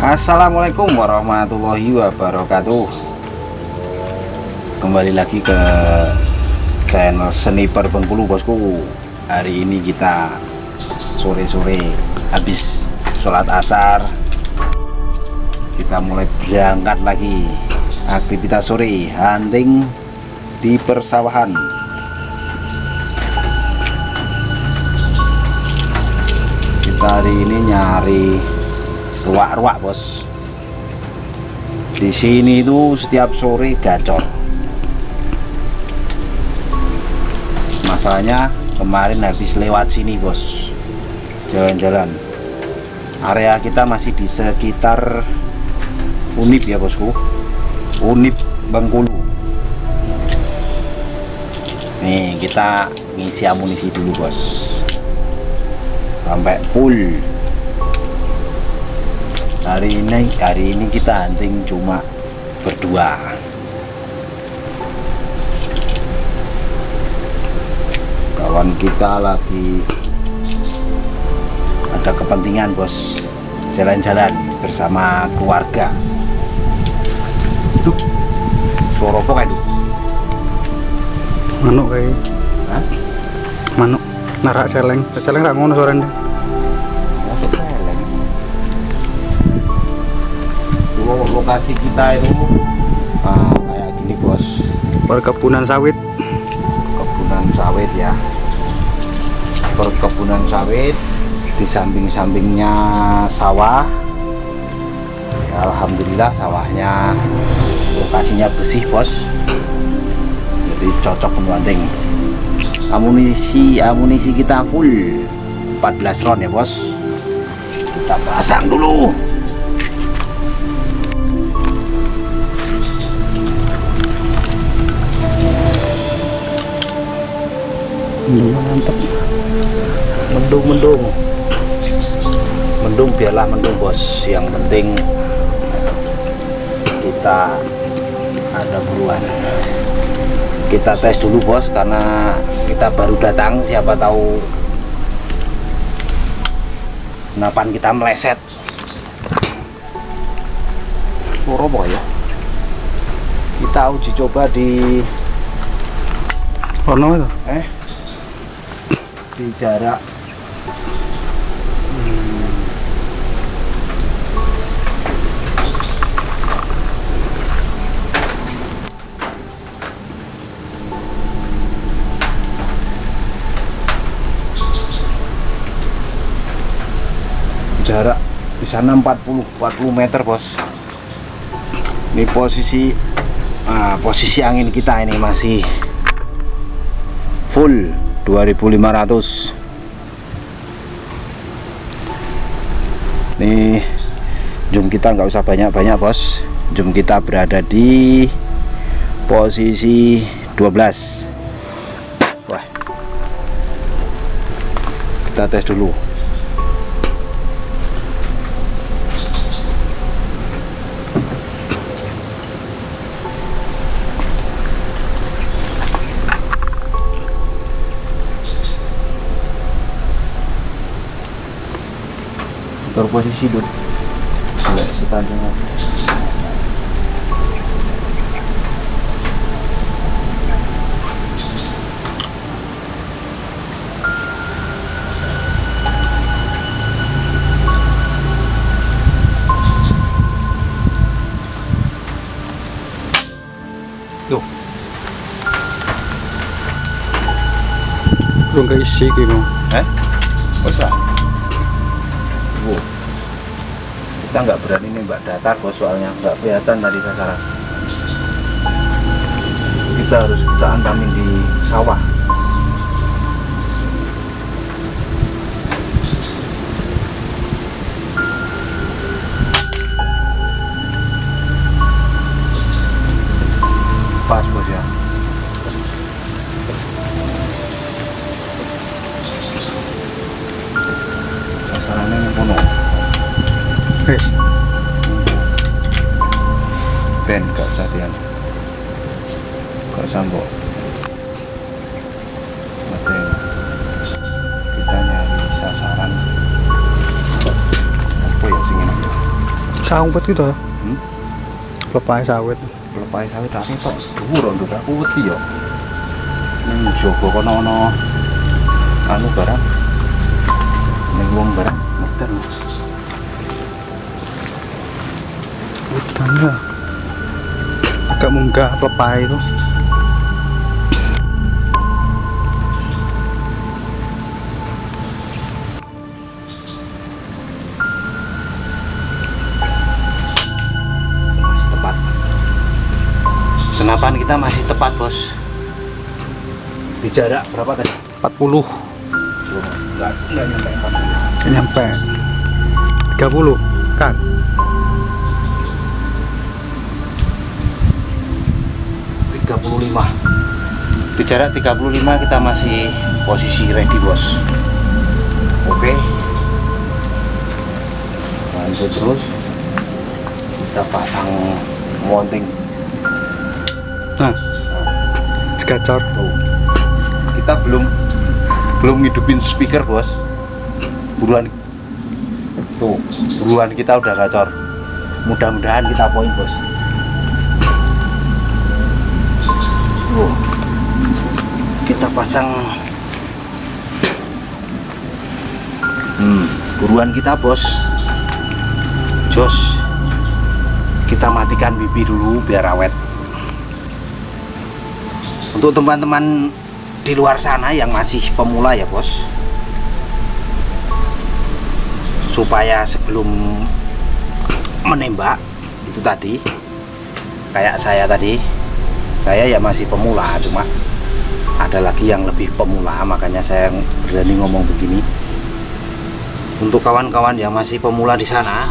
Assalamualaikum warahmatullahi wabarakatuh. Kembali lagi ke channel Sniper Bengkulu bosku. Hari ini kita sore-sore habis sholat asar Kita mulai berangkat lagi. Aktivitas sore hunting di persawahan Kita hari ini nyari ruak-ruak bos. Di sini itu setiap sore gacor. Masalahnya kemarin habis lewat sini bos. Jalan-jalan. Area kita masih di sekitar unip ya bosku. Unip Bengkulu. Nih kita ngisi amunisi dulu bos sampai full. Hari ini hari ini kita hunting cuma berdua. Kawan kita lagi ada kepentingan bos. Jalan-jalan bersama keluarga. Tuh suara apa kayak itu? Manuk kayak. Manuk. Narak celeng. Celeng rak ngono suaranya lokasi kita itu ah, kayak gini bos. Perkebunan sawit. Kebunan sawit ya. Perkebunan sawit di samping-sampingnya sawah. Ya, Alhamdulillah sawahnya lokasinya bersih bos. Jadi cocok membanting amunisi amunisi kita full. 14 round ya bos. Kita pasang dulu mantap mendung mendung. Mendung biarlah mendung bos. Yang penting kita ada buruan. Kita tes dulu bos karena kita baru datang siapa tahu napan kita meleset. Loro apa ya? Kita uji coba di ono itu? Eh di jarak. Hmm, jarak di sana 40 40 meter bos. Ini posisi ah, posisi angin kita ini masih full 2500 nih zoom kita nggak usah banyak-banyak bos. Zoom kita berada di posisi 12 wah. Kita tes dulu posisi dulu Boleh sepanjang Tuh, belum keisi gitu eh? Bisa. Kita nggak berani nembak datar bos soalnya nggak kelihatan tadi sasaran. Kita harus kita antamin di sawah. Eh Ben gak usah dian. Gak usah mbok. Masih kita nyari sasaran Sawet itu. Hmm? Lepas sawit. Lepas sawit tak tok dhuwur nduk aku wedi yo. Ning jogo kono ono anu barang. Ning wong barang Hutannya agak munggah lepas itu. Masih tepat. Senapan kita masih tepat, Bos. Di jarak berapa tadi? 40 Enggak, enggak nyampe 40. nyampe 30 kan 35 di jarak 35 kita masih posisi ready bos. Oke. Lanjut terus. Kita pasang mounting. Nah. Segacor tuh. Kita belum belum ngidupin speaker bos. Buruan. Tuh buruan kita udah gacor mudah-mudahan kita poin bos Tuh. kita pasang hmm buruan kita bos. Jos kita matikan bibi dulu biar awet. Untuk teman-teman di luar sana yang masih pemula ya bos. Supaya sebelum menembak itu tadi kayak saya tadi saya ya masih pemula cuma ada lagi yang lebih pemula makanya saya berani ngomong begini. Untuk kawan-kawan yang masih pemula di sana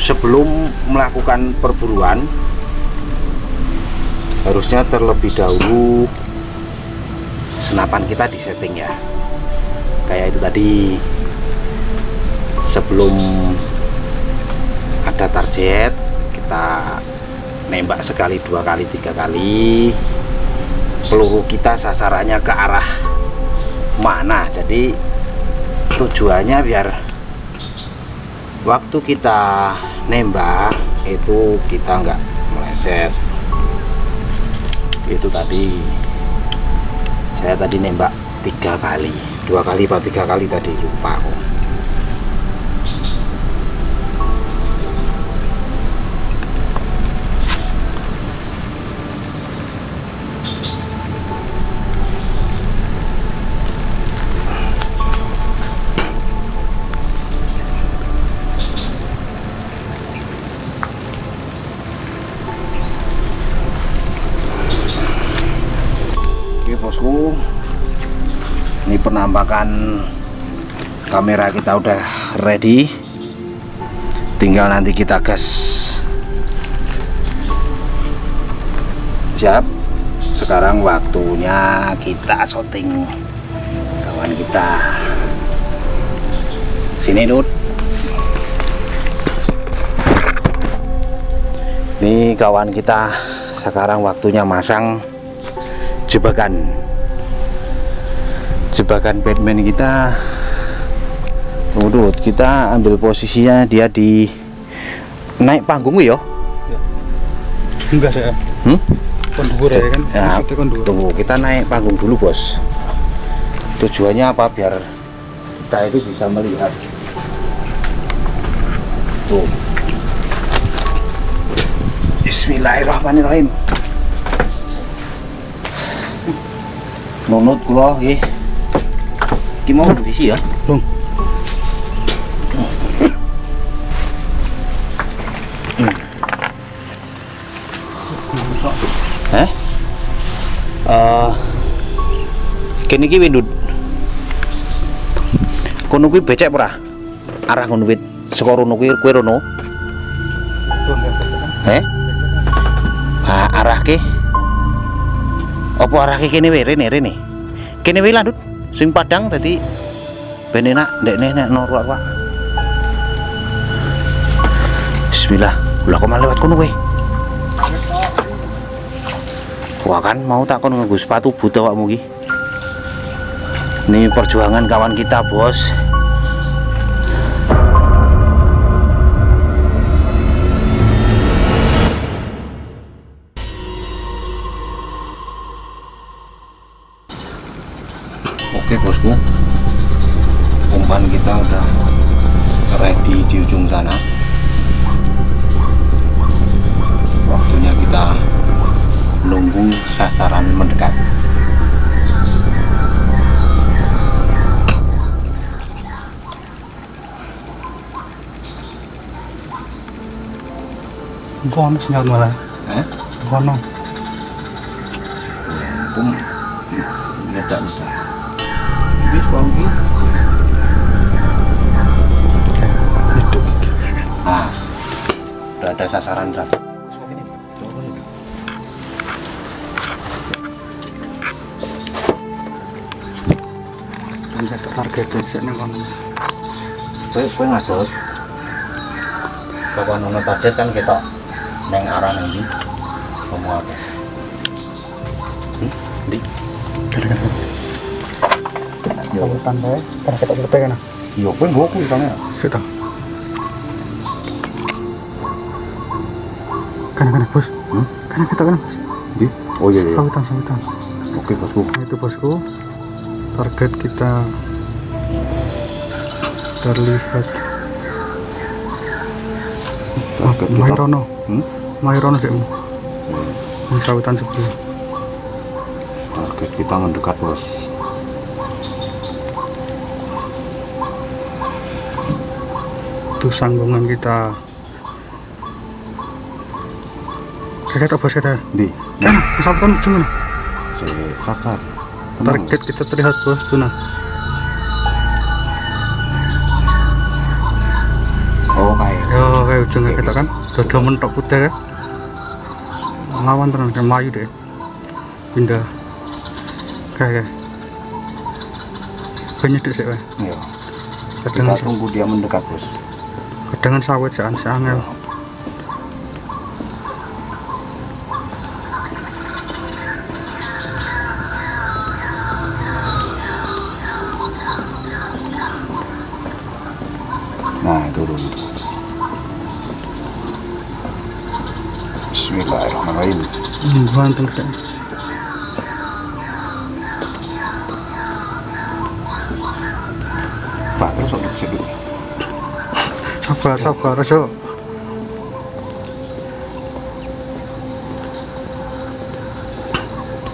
sebelum melakukan perburuan harusnya terlebih dahulu senapan kita disetting ya. Kayak itu tadi sebelum ada target kita nembak sekali dua kali tiga kali. Peluru kita sasarannya ke arah mana? Jadi tujuannya biar waktu kita nembak itu kita nggak meleset. Itu tadi. Saya tadi nembak tiga kali. Dua kali atau tiga kali tadi? Lupa penampakan Kamera kita udah ready. Tinggal nanti kita gas. Siap. Sekarang waktunya kita syuting Kawan kita. Sini Dut. Ini kawan kita. Sekarang waktunya masang jebakan jebakan Batman kita. Waduh, kita ambil posisinya dia di naik panggung ya? Enggak saya hmm? kondur ya kan? Ya, kondur. tunggu kita naik panggung dulu bos. Tujuannya apa? Biar kita itu bisa melihat. Tuh. Bismillahirrahmanirrahim. Nunut kula nggih iki mau diisi ya Lung. Eh? Eh kene iki windut. Kono kuwi becek ora? Arah kono wit saka rono kuwi kowe rono. Eh? Ah, arah ke? Apa arah ke kene wae rene rene? Kene wae landut sing padang dadi ben enak ndekne nek no ruak-ruak. Bismillah. Lah kok malah lewat kono kowe? Wah kan mau tak kon nganggo sepatu but awakmu iki. Ini perjuangan kawan kita, Bos. Oke bosku, umpan kita udah ready di ujung sana. Waktunya kita nunggu sasaran mendekat. Bono senyaut malah. Eh? Bono. Pun nyedak nyedak. Suami. Hidup. Nah, udah ada sasaran berapa? Bisa target sih nih ngadot. Kapan target kan kita neng arah ndi? Kamu apa? Hmm? Di. Gara-gara Yo, hutan bae. Karena kita kita kan. yo kowe nggo kuwi kan ya. Kita. Kan kan bos. Hmm? Kan kita kan. Di. Oh iya iya. Sawitan sawitan. Oke bosku. Nah, itu bosku. Target kita terlihat. Target kita. Mairono. Hmm? Mairono dek. Yang sawitan sebelah. Target kita mendekat bos. Itu sanggungan kita. Kayak kita bos kita. Di. Kan, ujung nih. Si sabar. Target kita terlihat bos tuh nah. Oh kayak. Yo, kayak ujungnya kita kan. Dada mentok putih kan. Lawan tenan kayak Melayu deh. Pindah. Kayak. Banyak deh sih, Pak. Kadang Kita tunggu dia mendekat bos. Kadang sawit sean seangel. Nah turun. Bismillahirrahmanirrahim. Hmm, banteng. Sabar, sabar, so.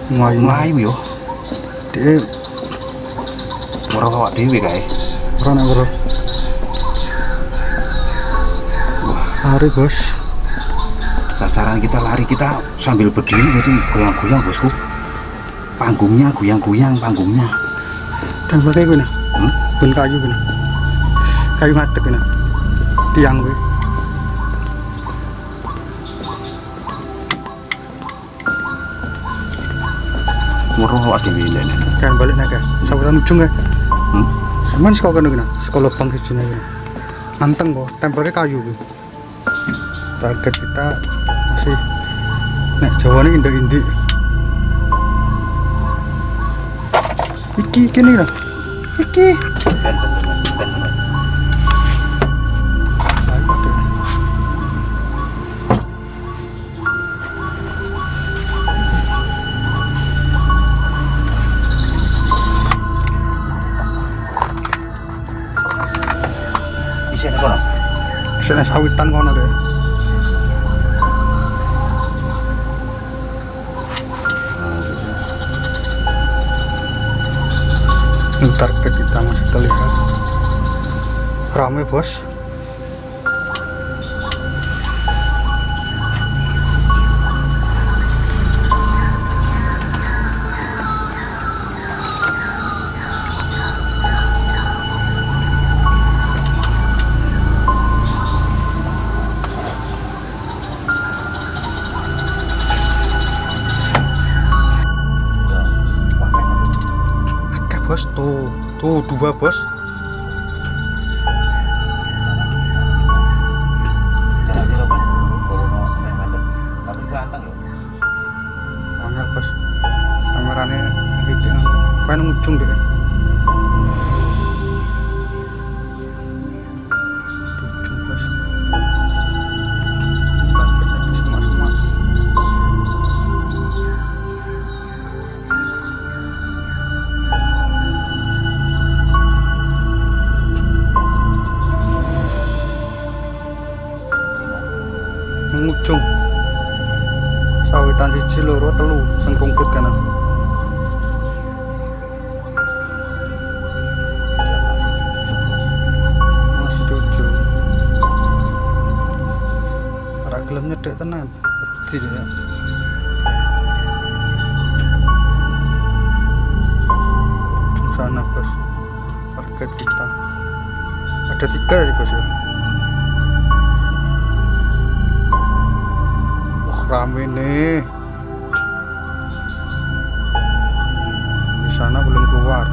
Melayu, Melayu yo. dia Ora awak dhewe kae. orang yang bro. Hari bos. Sasaran kita lari kita sambil berdiri jadi goyang-goyang bosku. Panggungnya goyang-goyang panggungnya. Dan pakai gini, Hmm? bun kayu gini, kayu ngadek gini, tiang gue. Weruh awak dhewe ini. Kan balik naik ya, sabutan ujung ya. Hmm? Sekolah kena gini, sekolah lubang di sini gini. Anteng kok, tempelnya kayu gue. Target kita masih, nek ini indik-indik. Iki, iki nih lah. Iki. Sana sawitan kono deh. Ini target kita masih terlihat ramai bos tuh rame nih. Di sana belum keluar.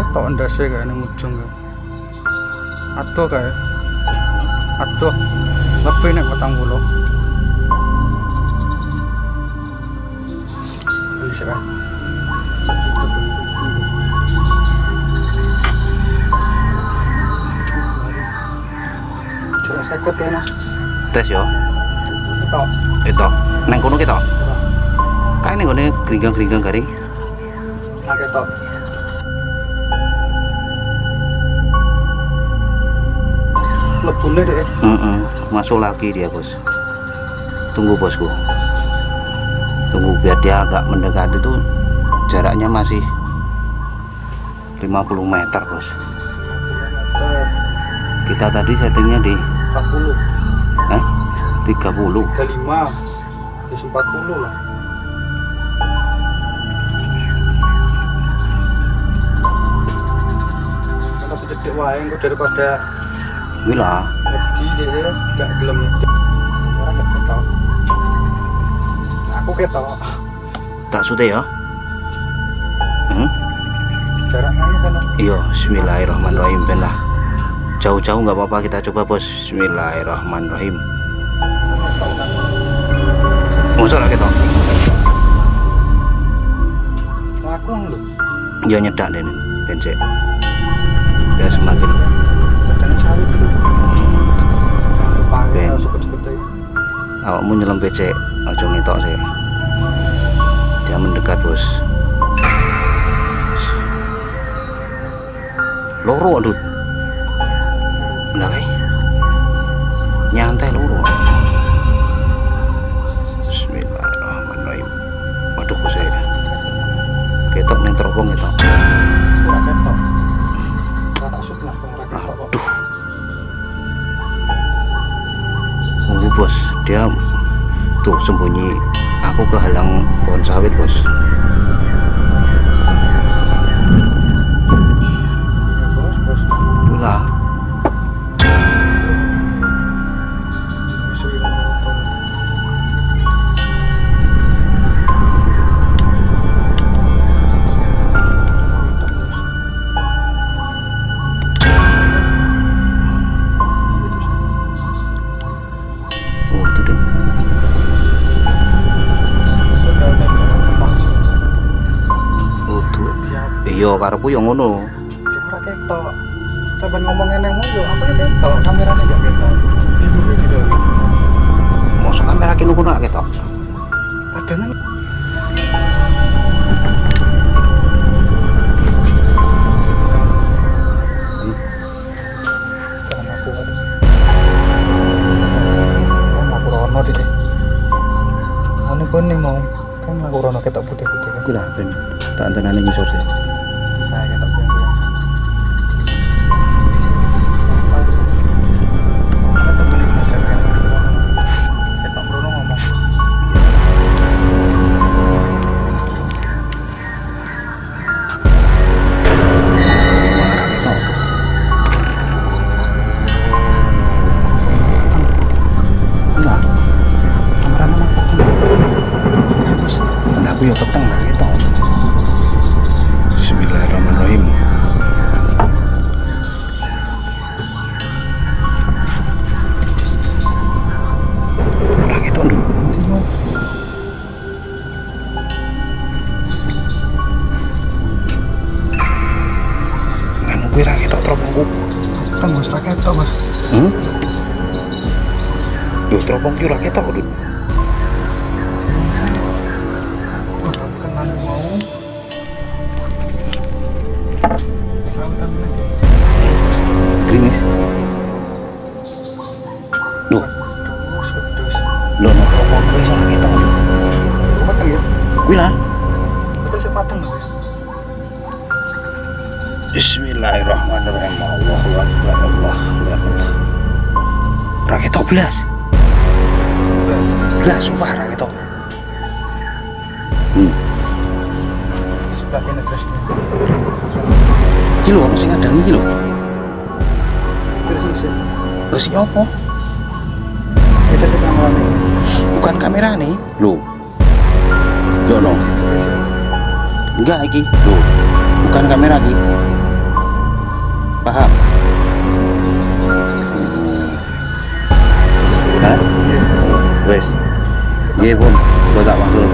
Ketok ndase ini ujung kayak. Atau kayak. Atau lebih nek petang puluh bisa kan Ya nah tes yo. Ketok. Itu neng kono kita kayak neng kono geringgang geringgang garing. Nah ketok. Lebune deh Mm-mm, masuk lagi dia bos. Tunggu bosku. Tunggu biar dia agak mendekat itu jaraknya masih 50 meter bos. Meter kita tadi settingnya di 40 eh 30 35 Terus 40 lah. Wae engko daripada Wila wedi deh gak gelem. Gak ketok. Aku ketok. Tak sute ya? Hmm? kan iya Bismillahirrahmanirrahim ben lah jauh-jauh nggak apa-apa kita coba bos. Bismillahirrahmanirrahim. Lah kita laku lho. Ya nyedak deh cek ya semakin Ben. awakmu nyelam becek. Ojo ngetok sih. Dia mendekat bos. Loro aduh enggak kayak nyantai loro Bismillahirrahmanirrahim. Waduh saya ketok neng teropong itu ketok ora tak sut lah ora ketok aduh tunggu bos dia tuh sembunyi. Aku kehalang pohon sawit bos. Ya iya karepku yang ngono Cuma ketok. Sampai ngomongin yang mau yo, aku ya ketok, kameranya gak ketok. Bingung ya tidak. masuk kamera kini ngono gak ketok aku aduh. Kan aku nih mau kan aku rono ketok putih-putih kan. aku lah ben tak antenane ngisor sih Bismillahirrahmanirrahim. Allahu akbar. Allahu akbar. Ora ketok belas. Belas sumpah ora ketok. Hmm. Sebelah kene terus. Iki lho ono sing ngadang iki lho. Terus iki opo? Sih kamerane. Bukan kamera nih. Lho. Yo no. Enggak iki. Lho. Bukan kamera iki. Paham? Hah? Iya. Wes. Iya pun, gua tak mantul.